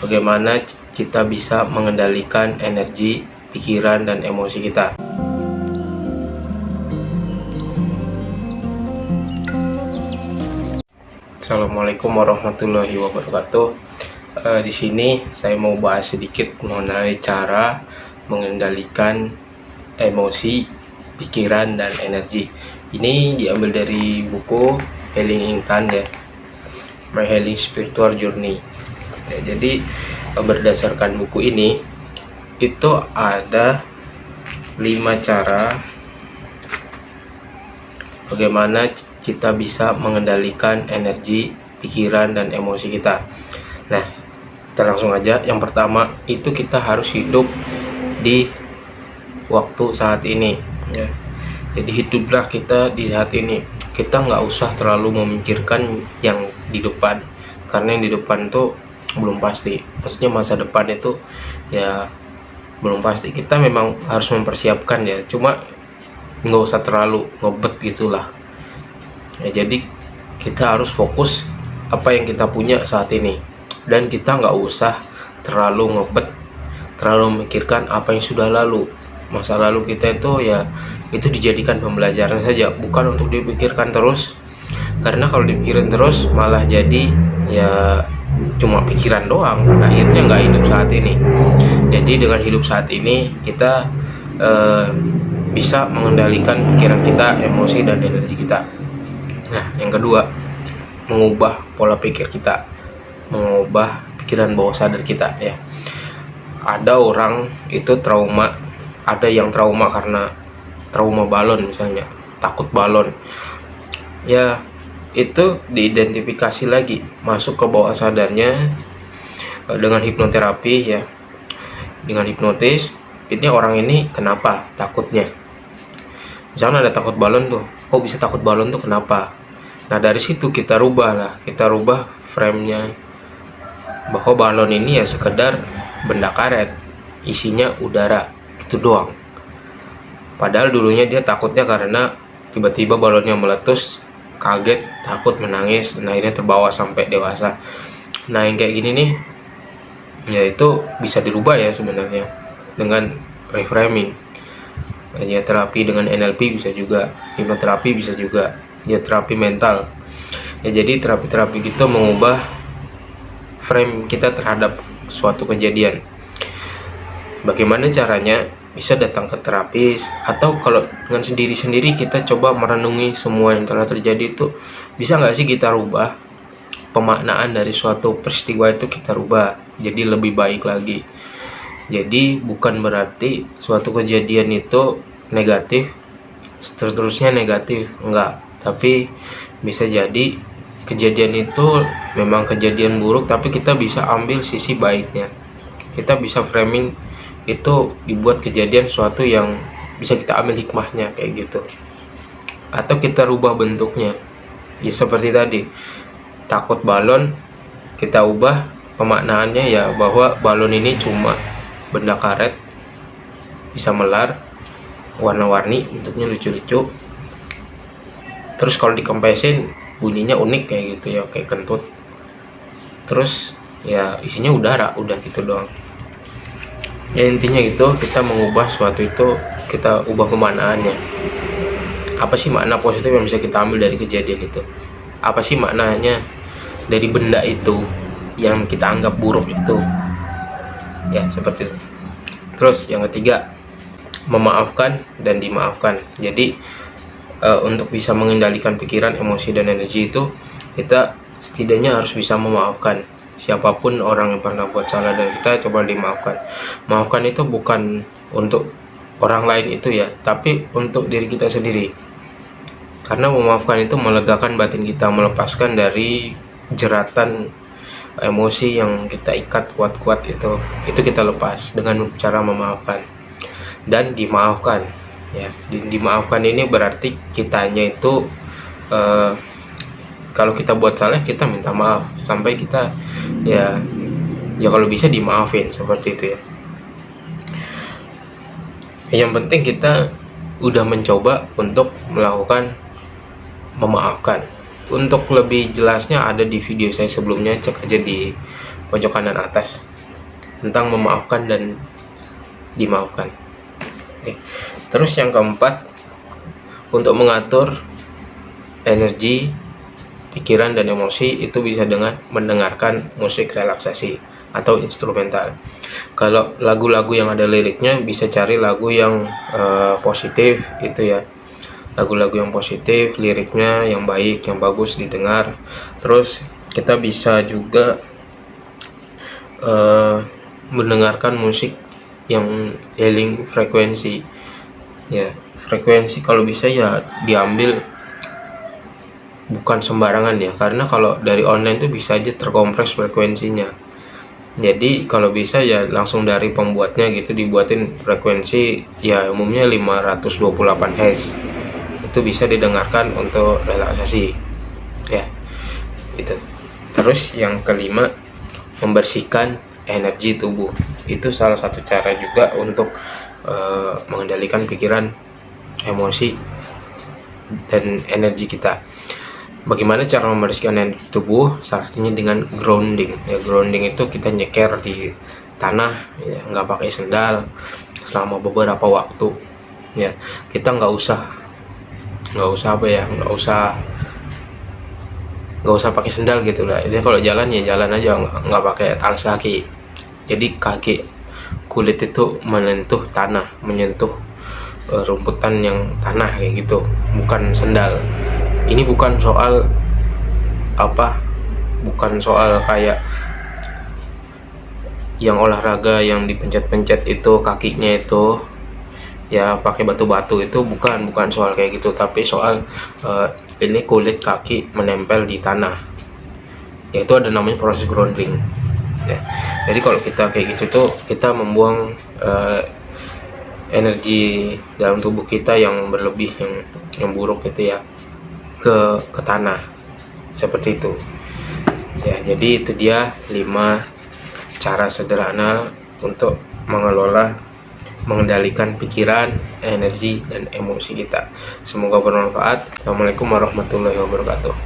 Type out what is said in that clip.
bagaimana kita bisa mengendalikan energi, pikiran, dan emosi kita. Assalamualaikum warahmatullahi wabarakatuh. E, di sini saya mau bahas sedikit mengenai cara mengendalikan emosi, pikiran, dan energi. Ini diambil dari buku Healing Intan ya, My Healing Spiritual Journey ya, jadi berdasarkan buku ini itu ada lima cara bagaimana kita bisa mengendalikan energi pikiran dan emosi kita. Nah kita langsung aja. Yang pertama itu kita harus hidup di waktu saat ini ya. Jadi hiduplah kita di saat ini. Kita nggak usah terlalu memikirkan yang di depan karena yang di depan tuh belum pasti. Maksudnya masa depan itu ya belum pasti. Kita memang harus mempersiapkan ya. Cuma nggak usah terlalu ngebet gitulah. Ya jadi kita harus fokus apa yang kita punya saat ini. Dan kita nggak usah terlalu ngebet terlalu memikirkan apa yang sudah lalu. Masa lalu kita itu ya itu dijadikan pembelajaran saja bukan untuk dipikirkan terus. Karena kalau dipikirin terus malah jadi ya cuma pikiran doang. Akhirnya nggak hidup saat ini. Jadi dengan hidup saat ini kita eh, bisa mengendalikan pikiran kita emosi dan energi kita. Nah yang kedua mengubah pola pikir kita. Mengubah pikiran bawah sadar kita ya. Ada orang itu trauma ada yang trauma karena trauma balon misalnya takut balon. Ya itu diidentifikasi lagi masuk ke bawah sadarnya eh, dengan hipnoterapi ya. Dengan hipnotis ini orang ini kenapa takutnya? Misalnya ada takut balon tuh kok bisa takut balon tuh kenapa? Nah dari situ kita rubah lah kita rubah framenya. Bahwa balon ini ya sekedar benda karet isinya udara itu doang. Padahal dulunya dia takutnya karena tiba-tiba balonnya meletus kaget takut menangis nah ini terbawa sampai dewasa. Nah yang kayak gini nih ya itu bisa dirubah ya sebenarnya dengan reframing. Ya terapi dengan NLP bisa juga hipnoterapi bisa juga ya terapi mental. Ya jadi terapi-terapi kita mengubah frame kita terhadap suatu kejadian. Bagaimana caranya bisa datang ke terapis. Atau kalau dengan sendiri-sendiri kita coba merenungi semua yang telah terjadi itu bisa nggak sih kita rubah pemaknaan dari suatu peristiwa itu kita rubah jadi lebih baik lagi? Jadi bukan berarti suatu kejadian itu negatif seterusnya negatif enggak tapi bisa jadi kejadian itu memang kejadian buruk tapi kita bisa ambil sisi baiknya. Kita bisa framing itu dibuat kejadian suatu yang bisa kita ambil hikmahnya kayak gitu. Atau kita rubah bentuknya. Ya seperti tadi. Takut balon kita ubah pemaknaannya ya bahwa balon ini cuma benda karet bisa melar warna-warni bentuknya lucu-lucu. Terus kalau dikempesin bunyinya unik kayak gitu ya kayak kentut. Terus ya isinya udara udah gitu doang ya intinya itu kita mengubah suatu itu kita ubah pemaknaannya. Apa sih makna positif yang bisa kita ambil dari kejadian itu? Apa sih maknanya dari benda itu yang kita anggap buruk itu? Ya seperti itu. Terus yang ketiga memaafkan dan dimaafkan. Jadi e, untuk bisa mengendalikan pikiran emosi dan energi itu kita setidaknya harus bisa memaafkan siapa pun orang yang pernah buat salah dan kita coba dimaafkan. Maafkan itu bukan untuk orang lain itu ya tapi untuk diri kita sendiri. Karena memaafkan itu melegakan batin kita melepaskan dari jeratan emosi yang kita ikat kuat-kuat itu. Itu kita lepas dengan cara memaafkan. Dan dimaafkan ya. Dimaafkan ini berarti kitanya itu uh, kalau kita buat salah kita minta maaf. Sampai kita ya. Ya kalau bisa dimaafin seperti itu ya. Yang penting kita udah mencoba untuk melakukan memaafkan. Untuk lebih jelasnya ada di video saya sebelumnya cek aja di pojok kanan atas tentang memaafkan dan dimaafkan. Oke. terus yang keempat untuk mengatur energi pikiran dan emosi itu bisa dengan mendengarkan musik relaksasi atau instrumental. Kalau lagu-lagu yang ada liriknya bisa cari lagu yang uh, positif itu ya. Lagu-lagu yang positif liriknya yang baik yang bagus didengar. Terus kita bisa juga uh, mendengarkan musik yang healing frekuensi ya frekuensi kalau bisa ya diambil bukan sembarangan ya karena kalau dari online tuh bisa aja terkompres frekuensinya. Jadi kalau bisa ya langsung dari pembuatnya gitu dibuatin frekuensi ya umumnya 528 Hz itu bisa didengarkan untuk relaksasi ya. Itu. Terus yang kelima membersihkan energi tubuh. Itu salah satu cara juga untuk uh, mengendalikan pikiran emosi dan energi kita bagaimana cara membersihkan energi tubuh? Salah satunya dengan grounding. Ya grounding itu kita nyeker di tanah ya nggak pakai sendal selama beberapa waktu. Ya kita nggak usah nggak usah apa ya nggak usah nggak usah pakai sendal gitu lah. Jadi kalau jalan ya jalan aja nggak pakai alas kaki. Jadi kaki kulit itu menyentuh tanah menyentuh uh, rumputan yang tanah kayak gitu bukan sendal ini bukan soal apa bukan soal kayak yang olahraga yang dipencet-pencet itu kakinya itu ya pakai batu-batu itu bukan bukan soal kayak gitu. Tapi soal uh, ini kulit kaki menempel di tanah. Yaitu ada namanya proses grounding. Ya. jadi kalau kita kayak gitu tuh kita membuang uh, energi dalam tubuh kita yang berlebih yang yang buruk gitu ya ke ke tanah seperti itu ya jadi itu dia lima cara sederhana untuk mengelola mengendalikan pikiran, energi, dan emosi kita. Semoga bermanfaat. Assalamualaikum warahmatullahi wabarakatuh.